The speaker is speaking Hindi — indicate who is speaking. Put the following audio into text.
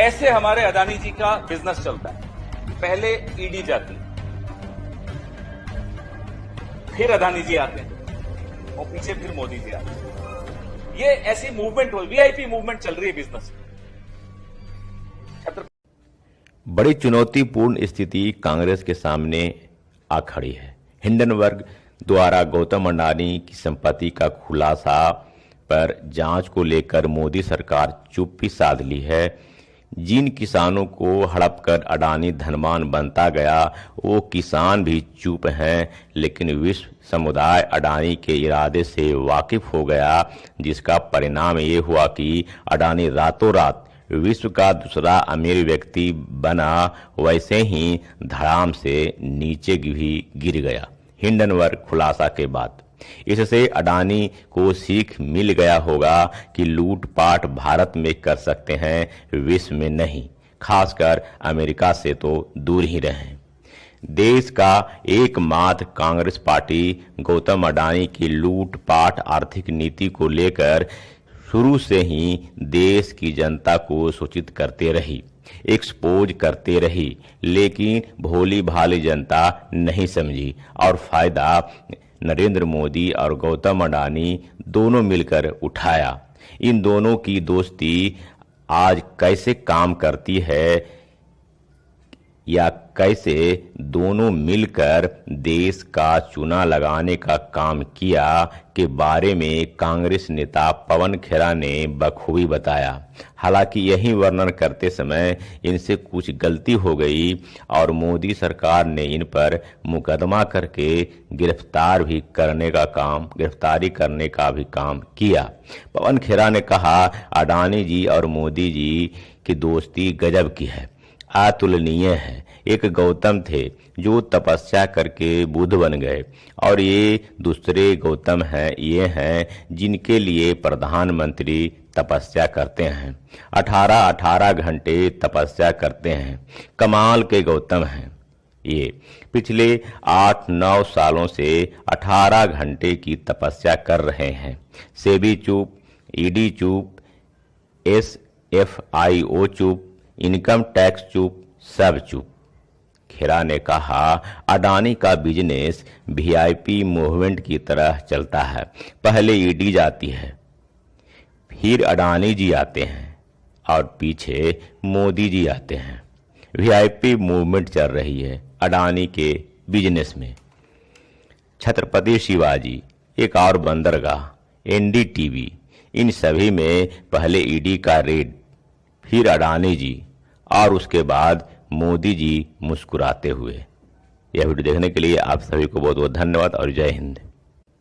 Speaker 1: ऐसे हमारे अदानी जी का बिज़नेस चलता है। पहले ईडी जाती फिर अदानी जी आते हैं। और पीछे फिर मोदी जी आते हैं। ये ऐसी मूवमेंट हो वीआईपी मूवमेंट चल रही है बिज़नेस
Speaker 2: बड़ी चुनौतीपूर्ण स्थिति कांग्रेस के सामने आ खड़ी है। हिंडनबर्ग द्वारा गौतम अडानी की संपत्ति का खुलासा पर जाँच को लेकर मोदी सरकार चुप्पी साध ली है। जिन किसानों को हड़प कर अडानी धनवान बनता गया, वो किसान भी चुप हैं, लेकिन विश्व समुदाय अडानी के इरादे से वाकिफ हो गया, जिसका परिणाम ये हुआ कि अडानी रातों रात विश्व का दूसरा अमीर व्यक्ति बना, वैसे ही धड़ाम से नीचे भी गिर गया। हिंडनवर्ग खुलासा के बाद इससे अडानी को सीख मिल गया होगा कि लूटपाट भारत में कर सकते हैं, विश्व में नहीं। खासकर अमेरिका से तो दूर ही रहें। देश का एकमात्र कांग्रेस पार्टी गौतम अडानी की लूटपाट आर्थिक नीति को लेकर शुरू से ही देश की जनता को सूचित करते रही एक्सपोज करते रही, लेकिन भोली भाली जनता नहीं समझी और फ़ायदा नरेंद्र मोदी और गौतम अडानी दोनों मिलकर उठाया। इन दोनों की दोस्ती आज कैसे काम करती है या कैसे दोनों मिलकर देश का चुना लगाने का काम किया के बारे में कांग्रेस नेता पवन खेरा ने बखूबी बताया। हालाँकि यही वर्णन करते समय इनसे कुछ गलती हो गई और मोदी सरकार ने इन पर मुकदमा करके गिरफ़्तार भी करने का काम, गिरफ्तारी करने का भी काम किया। पवन खेरा ने कहा, अडानी जी और मोदी जी की दोस्ती गजब की है, अतुलनीय है। एक गौतम थे, जो तपस्या करके बुद्ध बन गए। और ये दूसरे गौतम हैं, ये हैं, जिनके लिए प्रधानमंत्री तपस्या करते हैं। अठारह अठारह घंटे तपस्या करते हैं। कमाल के गौतम हैं। ये पिछले आठ नौ सालों से अठारह घंटे की तपस्या कर रहे हैं। सेबी चुप, ईडी चुप एस एफ़ आई ओ चुप, इनकम टैक्स चुप, सब चुप। खेरा ने कहा, अडानी का बिज़नेस वीआईपी मूवमेंट की तरह चलता है। पहले ईडी जाती है, फिर अडानी जी आते हैं और पीछे मोदी जी आते हैं। वीआईपी मूवमेंट चल रही है अडानी के बिज़नेस में। छत्रपति शिवाजी, एक और बंदरगाह एनडीटीवी इन सभी में पहले ईडी का रेड फिर अडानी जी और उसके बाद मोदी जी मुस्कुराते हुए। यह वीडियो देखने के लिए आप सभी को बहुत बहुत धन्यवाद और जय हिंद।